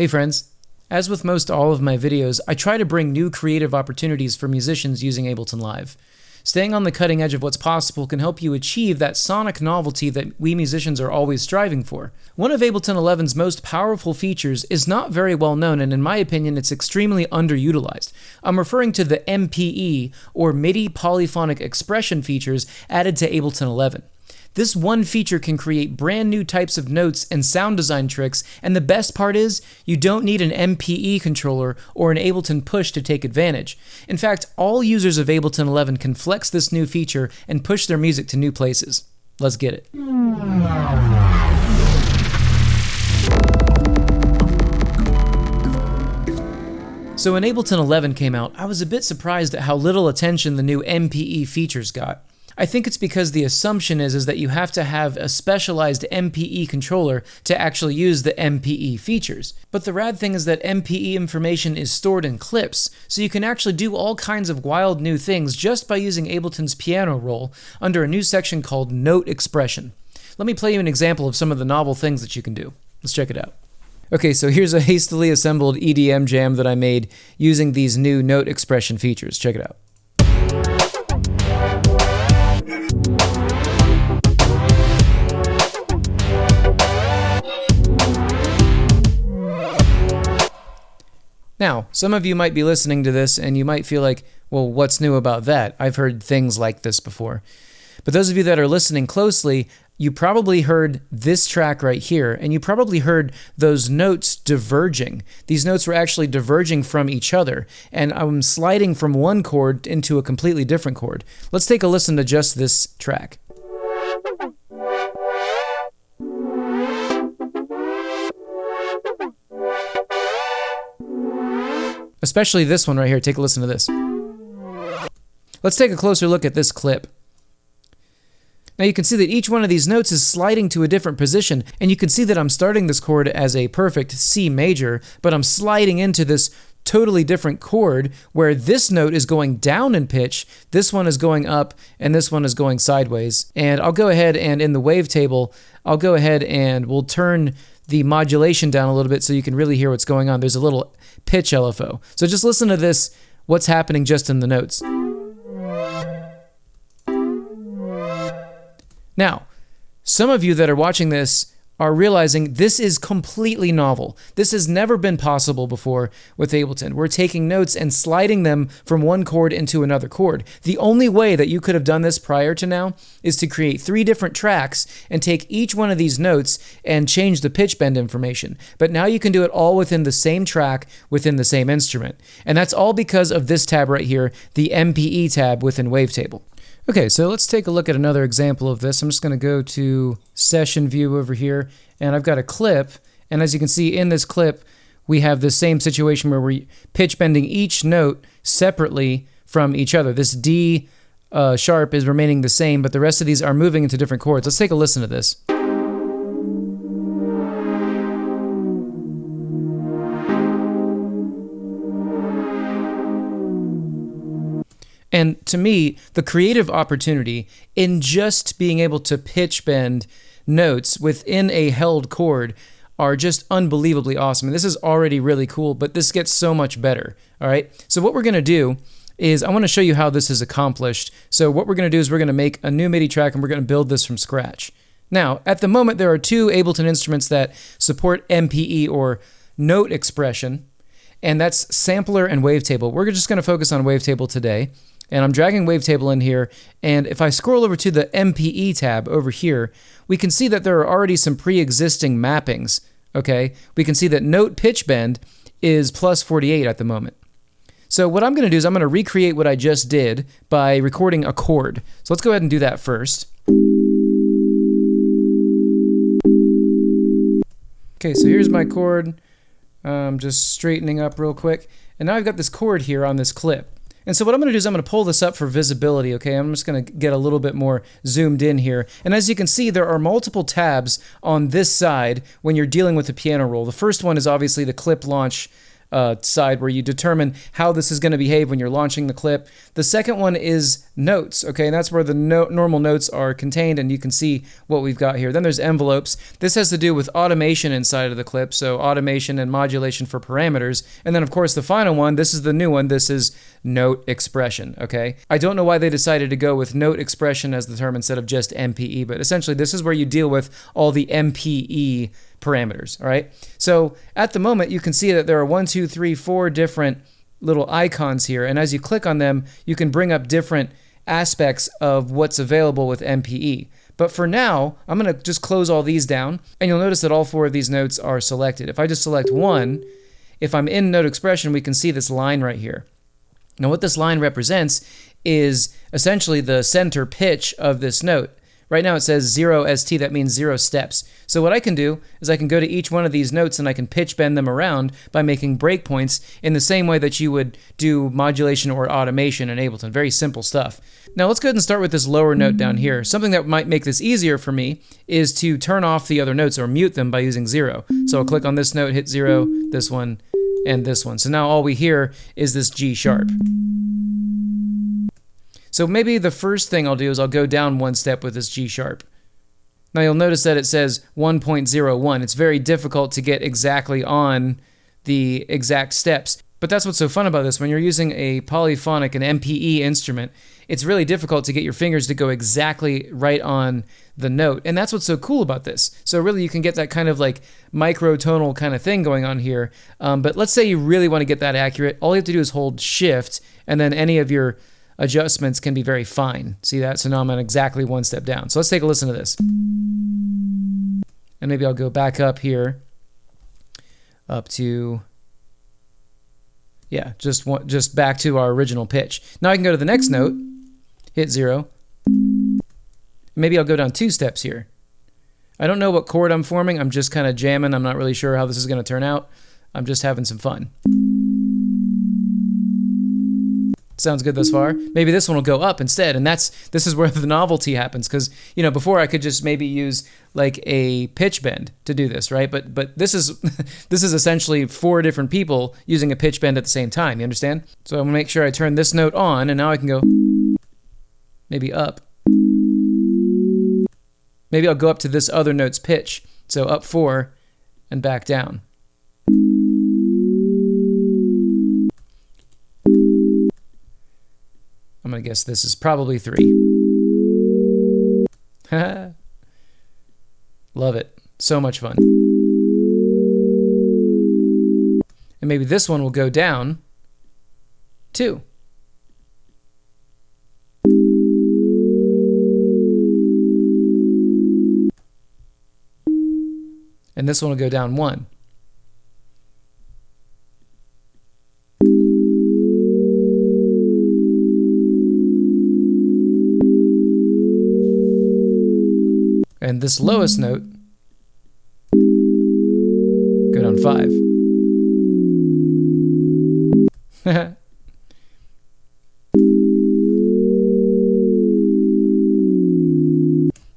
Hey friends, as with most all of my videos, I try to bring new creative opportunities for musicians using Ableton Live. Staying on the cutting edge of what's possible can help you achieve that sonic novelty that we musicians are always striving for. One of Ableton 11's most powerful features is not very well known, and in my opinion, it's extremely underutilized. I'm referring to the MPE, or MIDI Polyphonic Expression features added to Ableton 11. This one feature can create brand new types of notes and sound design tricks, and the best part is, you don't need an MPE controller or an Ableton push to take advantage. In fact, all users of Ableton 11 can flex this new feature and push their music to new places. Let's get it. So when Ableton 11 came out, I was a bit surprised at how little attention the new MPE features got. I think it's because the assumption is, is that you have to have a specialized MPE controller to actually use the MPE features. But the rad thing is that MPE information is stored in clips, so you can actually do all kinds of wild new things just by using Ableton's piano roll under a new section called Note Expression. Let me play you an example of some of the novel things that you can do. Let's check it out. Okay, so here's a hastily assembled EDM jam that I made using these new note expression features. Check it out. Now, some of you might be listening to this and you might feel like, well, what's new about that? I've heard things like this before. But those of you that are listening closely, you probably heard this track right here, and you probably heard those notes diverging. These notes were actually diverging from each other, and I'm sliding from one chord into a completely different chord. Let's take a listen to just this track. Especially this one right here. Take a listen to this. Let's take a closer look at this clip. Now you can see that each one of these notes is sliding to a different position, and you can see that I'm starting this chord as a perfect C major, but I'm sliding into this totally different chord where this note is going down in pitch, this one is going up, and this one is going sideways. And I'll go ahead and in the wavetable, I'll go ahead and we'll turn the modulation down a little bit so you can really hear what's going on. There's a little pitch LFO. So just listen to this, what's happening just in the notes. Now, some of you that are watching this are realizing this is completely novel. This has never been possible before with Ableton. We're taking notes and sliding them from one chord into another chord. The only way that you could have done this prior to now is to create three different tracks and take each one of these notes and change the pitch bend information. But now you can do it all within the same track within the same instrument. And that's all because of this tab right here, the MPE tab within Wavetable. Okay, so let's take a look at another example of this. I'm just going to go to session view over here, and I've got a clip, and as you can see in this clip, we have the same situation where we're pitch bending each note separately from each other. This D uh, sharp is remaining the same, but the rest of these are moving into different chords. Let's take a listen to this. And to me, the creative opportunity in just being able to pitch bend notes within a held chord are just unbelievably awesome. And this is already really cool, but this gets so much better. All right. So what we're going to do is I want to show you how this is accomplished. So what we're going to do is we're going to make a new MIDI track and we're going to build this from scratch. Now, at the moment, there are two Ableton instruments that support MPE or note expression, and that's sampler and wavetable. We're just going to focus on wavetable today and I'm dragging Wavetable in here, and if I scroll over to the MPE tab over here, we can see that there are already some pre-existing mappings, okay? We can see that note pitch bend is plus 48 at the moment. So what I'm going to do is I'm going to recreate what I just did by recording a chord. So let's go ahead and do that first. Okay, so here's my chord. I'm just straightening up real quick. And now I've got this chord here on this clip. And so what I'm going to do is I'm going to pull this up for visibility, okay? I'm just going to get a little bit more zoomed in here. And as you can see, there are multiple tabs on this side when you're dealing with the piano roll. The first one is obviously the clip launch uh, side where you determine how this is going to behave when you're launching the clip. The second one is notes, okay, and that's where the no normal notes are contained, and you can see what we've got here. Then there's envelopes. This has to do with automation inside of the clip, so automation and modulation for parameters. And then, of course, the final one, this is the new one, this is note expression, okay? I don't know why they decided to go with note expression as the term instead of just MPE, but essentially this is where you deal with all the MPE parameters, all right? So at the moment, you can see that there are one, two, three, four different little icons here, and as you click on them, you can bring up different aspects of what's available with MPE. But for now, I'm going to just close all these down, and you'll notice that all four of these notes are selected. If I just select one, if I'm in note expression, we can see this line right here. Now what this line represents is essentially the center pitch of this note. Right now it says 0 ST, that means zero steps. So what I can do is I can go to each one of these notes and I can pitch bend them around by making breakpoints in the same way that you would do modulation or automation in Ableton. Very simple stuff. Now let's go ahead and start with this lower note down here. Something that might make this easier for me is to turn off the other notes or mute them by using zero. So I'll click on this note, hit zero, this one, and this one. So now all we hear is this G sharp. So maybe the first thing I'll do is I'll go down one step with this G sharp. Now you'll notice that it says 1.01. It's very difficult to get exactly on the exact steps. But that's what's so fun about this. When you're using a polyphonic, an MPE instrument, it's really difficult to get your fingers to go exactly right on the note. And that's what's so cool about this. So really you can get that kind of like microtonal kind of thing going on here. Um, but let's say you really want to get that accurate. All you have to do is hold shift and then any of your adjustments can be very fine. See that? So now I'm on exactly one step down. So let's take a listen to this. And maybe I'll go back up here up to yeah, just one, just back to our original pitch. Now I can go to the next note, hit zero. Maybe I'll go down two steps here. I don't know what chord I'm forming. I'm just kind of jamming. I'm not really sure how this is going to turn out. I'm just having some fun. Sounds good thus far. Maybe this one will go up instead, and that's this is where the novelty happens. Because you know, before I could just maybe use like a pitch bend to do this, right? But but this is this is essentially four different people using a pitch bend at the same time. You understand? So I'm gonna make sure I turn this note on, and now I can go maybe up. Maybe I'll go up to this other note's pitch. So up four and back down. I'm going to guess this is probably three. Love it. So much fun. And maybe this one will go down two. And this one will go down one. And this lowest note, go down five.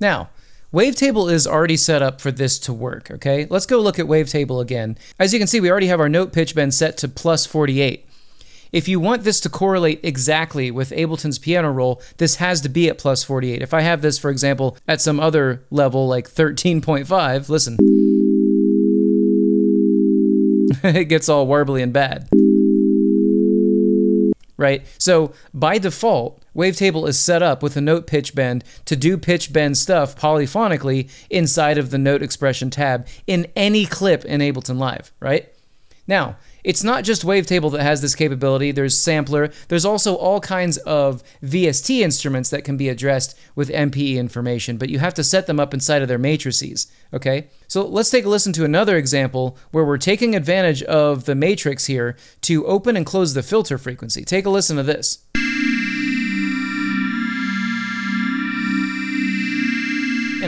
now, Wavetable is already set up for this to work, okay? Let's go look at Wavetable again. As you can see, we already have our note pitch bend set to plus 48. If you want this to correlate exactly with Ableton's piano roll, this has to be at plus 48. If I have this, for example, at some other level like 13.5, listen. it gets all warbly and bad. Right? So by default, Wavetable is set up with a note pitch bend to do pitch bend stuff polyphonically inside of the note expression tab in any clip in Ableton Live, right? Now, it's not just Wavetable that has this capability. There's Sampler. There's also all kinds of VST instruments that can be addressed with MPE information, but you have to set them up inside of their matrices, okay? So let's take a listen to another example where we're taking advantage of the matrix here to open and close the filter frequency. Take a listen to this.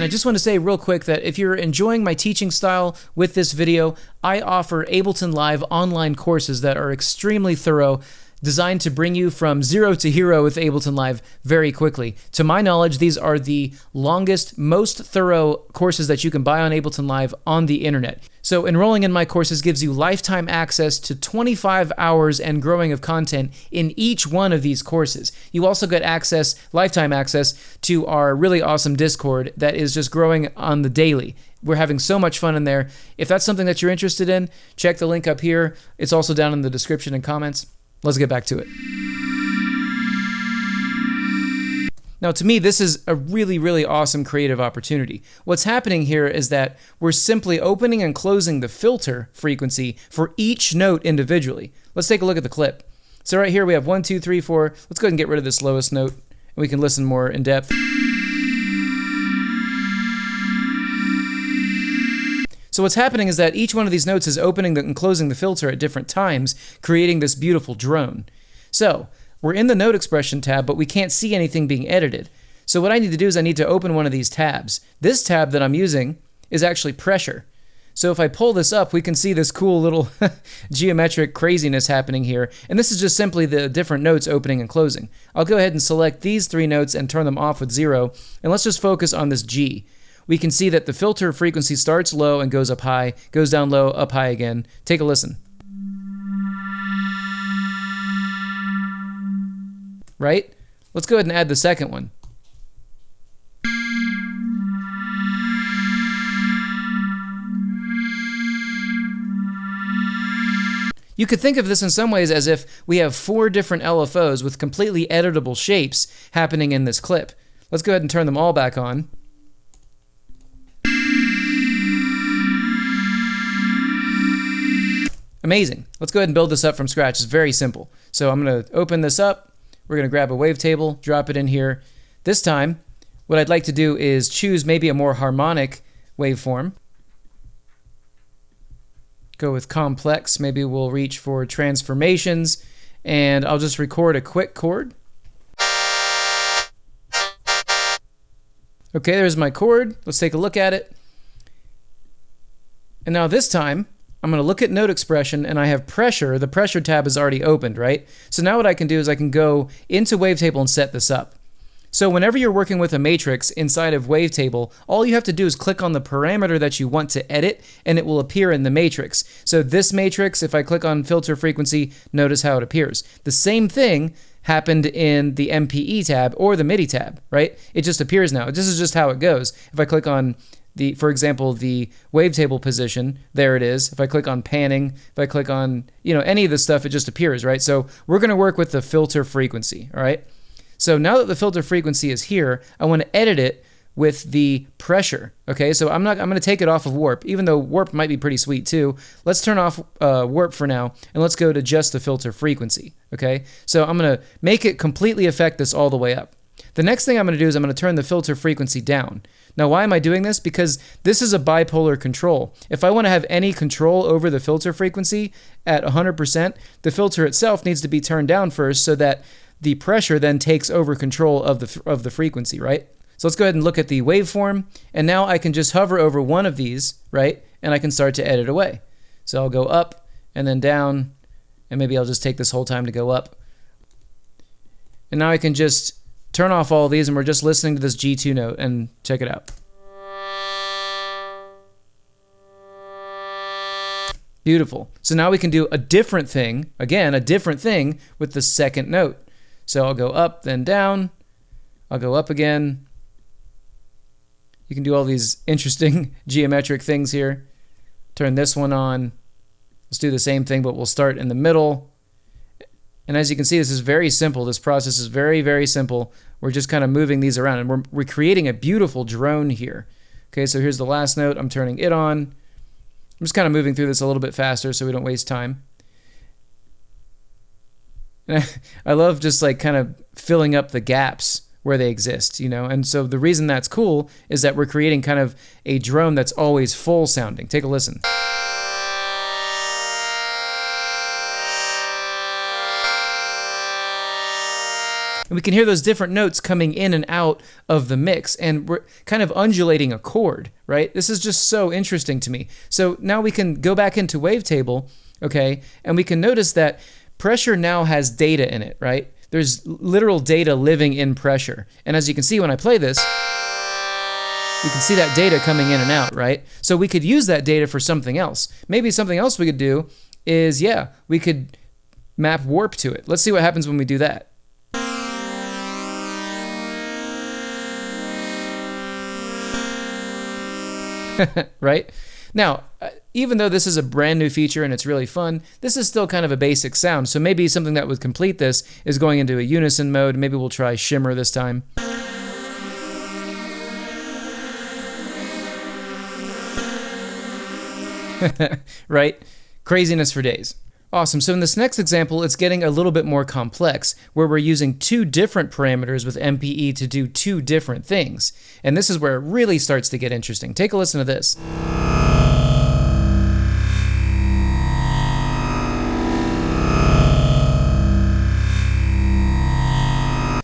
And I just want to say real quick that if you're enjoying my teaching style with this video, I offer Ableton Live online courses that are extremely thorough designed to bring you from zero to hero with Ableton Live very quickly. To my knowledge, these are the longest, most thorough courses that you can buy on Ableton Live on the internet. So, enrolling in my courses gives you lifetime access to 25 hours and growing of content in each one of these courses. You also get access, lifetime access, to our really awesome Discord that is just growing on the daily. We're having so much fun in there. If that's something that you're interested in, check the link up here. It's also down in the description and comments. Let's get back to it. Now, to me, this is a really, really awesome creative opportunity. What's happening here is that we're simply opening and closing the filter frequency for each note individually. Let's take a look at the clip. So right here we have one, two, three, four. Let's go ahead and get rid of this lowest note, and we can listen more in depth. So what's happening is that each one of these notes is opening and closing the filter at different times, creating this beautiful drone. So we're in the note expression tab, but we can't see anything being edited. So what I need to do is I need to open one of these tabs. This tab that I'm using is actually pressure. So if I pull this up, we can see this cool little geometric craziness happening here. And this is just simply the different notes opening and closing. I'll go ahead and select these three notes and turn them off with zero. And let's just focus on this G we can see that the filter frequency starts low and goes up high, goes down low, up high again. Take a listen. Right? Let's go ahead and add the second one. You could think of this in some ways as if we have four different LFOs with completely editable shapes happening in this clip. Let's go ahead and turn them all back on. Amazing. Let's go ahead and build this up from scratch. It's very simple. So I'm going to open this up. We're going to grab a wavetable, drop it in here. This time, what I'd like to do is choose maybe a more harmonic waveform. Go with complex. Maybe we'll reach for transformations. And I'll just record a quick chord. Okay, there's my chord. Let's take a look at it. And now this time, I'm going to look at note expression and I have pressure. The pressure tab is already opened, right? So now what I can do is I can go into Wavetable and set this up. So whenever you're working with a matrix inside of Wavetable, all you have to do is click on the parameter that you want to edit and it will appear in the matrix. So this matrix, if I click on filter frequency, notice how it appears. The same thing happened in the MPE tab or the MIDI tab, right? It just appears now. This is just how it goes. If I click on the, for example, the wavetable position, there it is. If I click on panning, if I click on, you know, any of this stuff, it just appears, right? So we're going to work with the filter frequency, all right? So now that the filter frequency is here, I want to edit it with the pressure, okay? So I'm not, I'm going to take it off of warp, even though warp might be pretty sweet too. Let's turn off uh, warp for now, and let's go to just the filter frequency, okay? So I'm going to make it completely affect this all the way up. The next thing I'm going to do is I'm going to turn the filter frequency down. Now, why am I doing this? Because this is a bipolar control. If I want to have any control over the filter frequency at 100%, the filter itself needs to be turned down first so that the pressure then takes over control of the, of the frequency, right? So let's go ahead and look at the waveform. And now I can just hover over one of these, right? And I can start to edit away. So I'll go up and then down, and maybe I'll just take this whole time to go up. And now I can just turn off all these and we're just listening to this G2 note and check it out. Beautiful. So now we can do a different thing, again, a different thing with the second note. So I'll go up, then down. I'll go up again. You can do all these interesting geometric things here. Turn this one on. Let's do the same thing, but we'll start in the middle. And as you can see, this is very simple. This process is very, very simple. We're just kind of moving these around and we're, we're creating a beautiful drone here. Okay, so here's the last note. I'm turning it on. I'm just kind of moving through this a little bit faster so we don't waste time. I, I love just like kind of filling up the gaps where they exist, you know? And so the reason that's cool is that we're creating kind of a drone that's always full sounding. Take a listen. And we can hear those different notes coming in and out of the mix, and we're kind of undulating a chord, right? This is just so interesting to me. So now we can go back into Wavetable, okay, and we can notice that pressure now has data in it, right? There's literal data living in pressure. And as you can see when I play this, we can see that data coming in and out, right? So we could use that data for something else. Maybe something else we could do is, yeah, we could map warp to it. Let's see what happens when we do that. right? Now, uh, even though this is a brand new feature and it's really fun, this is still kind of a basic sound. So maybe something that would complete this is going into a unison mode. Maybe we'll try shimmer this time. right? Craziness for days. Awesome. So in this next example, it's getting a little bit more complex, where we're using two different parameters with MPE to do two different things. And this is where it really starts to get interesting. Take a listen to this.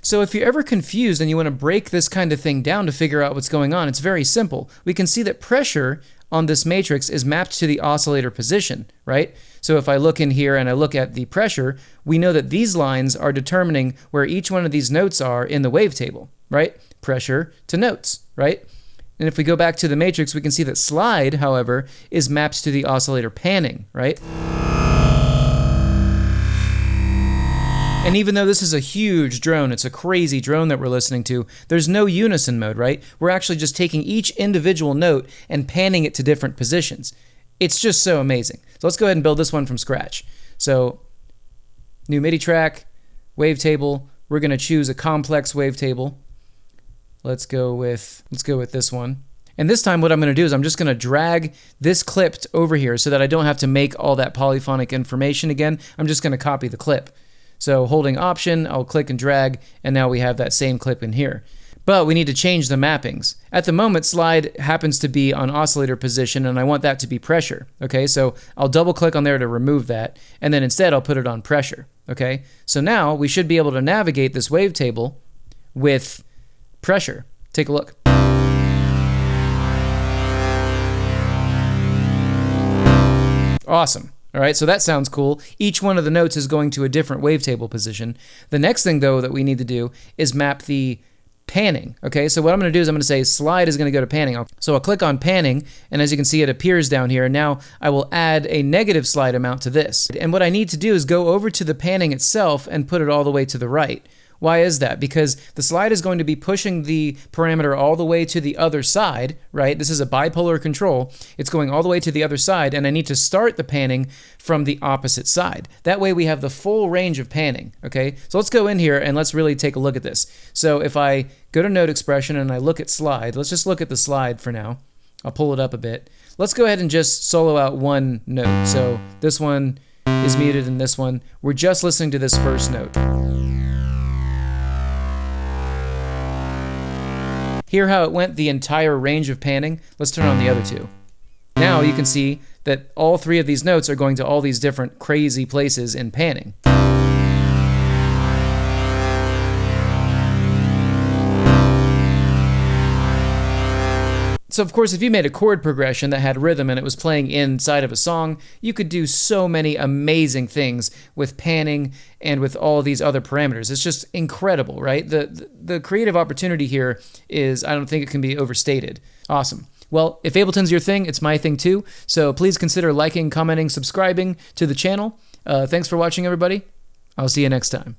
So if you're ever confused and you want to break this kind of thing down to figure out what's going on, it's very simple. We can see that pressure on this matrix is mapped to the oscillator position, right? So if I look in here and I look at the pressure, we know that these lines are determining where each one of these notes are in the wavetable, right? Pressure to notes, right? And if we go back to the matrix, we can see that slide, however, is mapped to the oscillator panning, right? And even though this is a huge drone, it's a crazy drone that we're listening to, there's no unison mode, right? We're actually just taking each individual note and panning it to different positions. It's just so amazing. So let's go ahead and build this one from scratch. So new MIDI track, wavetable. We're going to choose a complex wavetable. Let's go with let's go with this one. And this time what I'm going to do is I'm just going to drag this clip over here so that I don't have to make all that polyphonic information again. I'm just going to copy the clip. So holding option, I'll click and drag, and now we have that same clip in here. But we need to change the mappings. At the moment, slide happens to be on oscillator position, and I want that to be pressure. Okay, so I'll double click on there to remove that, and then instead I'll put it on pressure. Okay, so now we should be able to navigate this wavetable with pressure. Take a look. Awesome. All right, so that sounds cool. Each one of the notes is going to a different wavetable position. The next thing, though, that we need to do is map the panning. Okay, so what I'm going to do is I'm going to say slide is going to go to panning. So I'll click on panning, and as you can see, it appears down here. And now I will add a negative slide amount to this. And what I need to do is go over to the panning itself and put it all the way to the right. Why is that? Because the slide is going to be pushing the parameter all the way to the other side, right? This is a bipolar control. It's going all the way to the other side, and I need to start the panning from the opposite side. That way we have the full range of panning, okay? So let's go in here and let's really take a look at this. So if I go to note expression and I look at slide, let's just look at the slide for now. I'll pull it up a bit. Let's go ahead and just solo out one note. So this one is muted and this one. We're just listening to this first note. Hear how it went the entire range of panning? Let's turn on the other two. Now you can see that all three of these notes are going to all these different crazy places in panning. So of course, if you made a chord progression that had rhythm and it was playing inside of a song, you could do so many amazing things with panning and with all these other parameters. It's just incredible, right? The, the creative opportunity here is, I don't think it can be overstated. Awesome. Well, if Ableton's your thing, it's my thing too. So please consider liking, commenting, subscribing to the channel. Uh, thanks for watching, everybody. I'll see you next time.